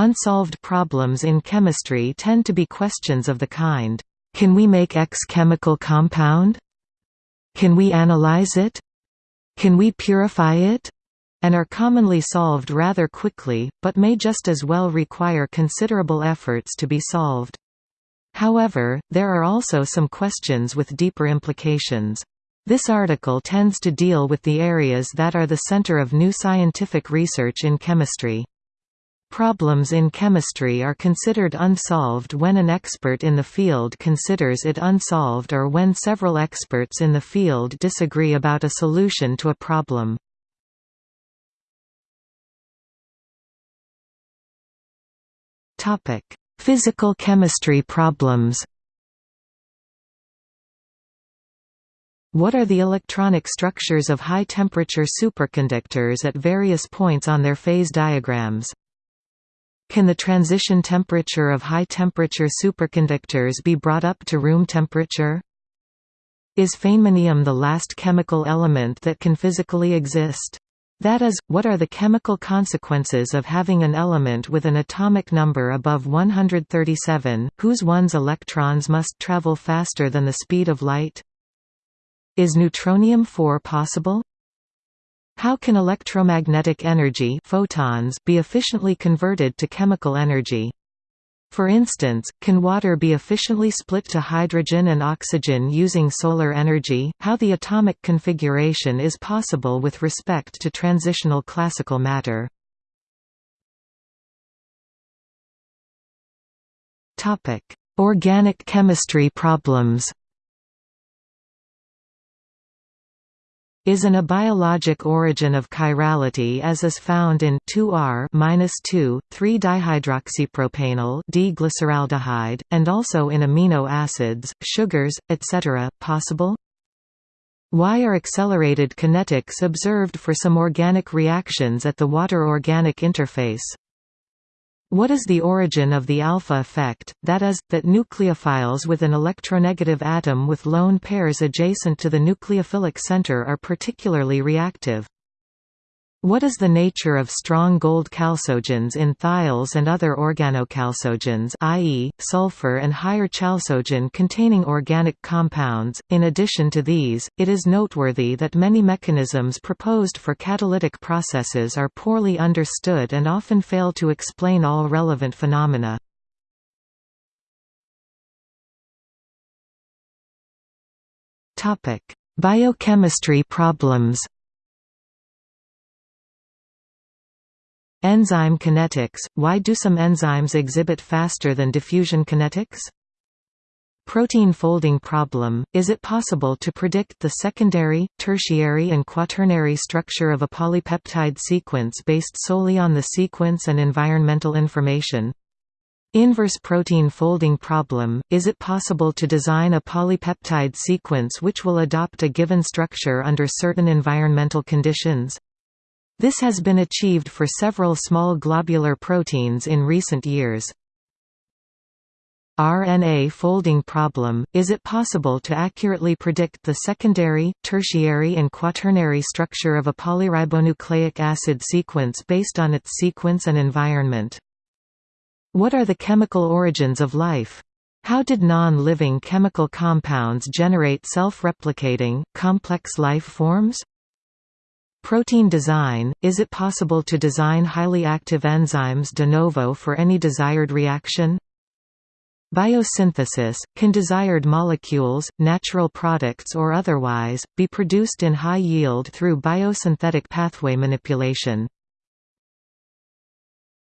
Unsolved problems in chemistry tend to be questions of the kind, can we make X chemical compound? Can we analyze it? Can we purify it? and are commonly solved rather quickly, but may just as well require considerable efforts to be solved. However, there are also some questions with deeper implications. This article tends to deal with the areas that are the center of new scientific research in chemistry. Problems in chemistry are considered unsolved when an expert in the field considers it unsolved or when several experts in the field disagree about a solution to a problem. Physical chemistry problems. What are the electronic structures of high-temperature superconductors at various points on their phase diagrams? Can the transition temperature of high-temperature superconductors be brought up to room temperature? Is feynmanium the last chemical element that can physically exist? That is, what are the chemical consequences of having an element with an atomic number above 137, whose 1s electrons must travel faster than the speed of light? Is neutronium-4 possible? How can electromagnetic energy photons be efficiently converted to chemical energy? For instance, can water be efficiently split to hydrogen and oxygen using solar energy? How the atomic configuration is possible with respect to transitional classical matter. Topic: Organic chemistry problems. Is an abiologic origin of chirality as is found in 2R-2, 3-dihydroxypropanal D-glyceraldehyde, and also in amino acids, sugars, etc. possible? Why are accelerated kinetics observed for some organic reactions at the water-organic interface? What is the origin of the alpha effect, that is, that nucleophiles with an electronegative atom with lone pairs adjacent to the nucleophilic center are particularly reactive? What is the nature of strong gold chalcogens in thiols and other organochalcogens i.e., sulfur and higher chalcogen-containing organic compounds? In addition to these, it is noteworthy that many mechanisms proposed for catalytic processes are poorly understood and often fail to explain all relevant phenomena. Biochemistry problems Enzyme kinetics – Why do some enzymes exhibit faster than diffusion kinetics? Protein folding problem – Is it possible to predict the secondary, tertiary and quaternary structure of a polypeptide sequence based solely on the sequence and environmental information? Inverse protein folding problem – Is it possible to design a polypeptide sequence which will adopt a given structure under certain environmental conditions? This has been achieved for several small globular proteins in recent years. RNA folding problem – Is it possible to accurately predict the secondary, tertiary and quaternary structure of a polyribonucleic acid sequence based on its sequence and environment? What are the chemical origins of life? How did non-living chemical compounds generate self-replicating, complex life forms? Protein design – Is it possible to design highly active enzymes de novo for any desired reaction? Biosynthesis – Can desired molecules, natural products or otherwise, be produced in high yield through biosynthetic pathway manipulation?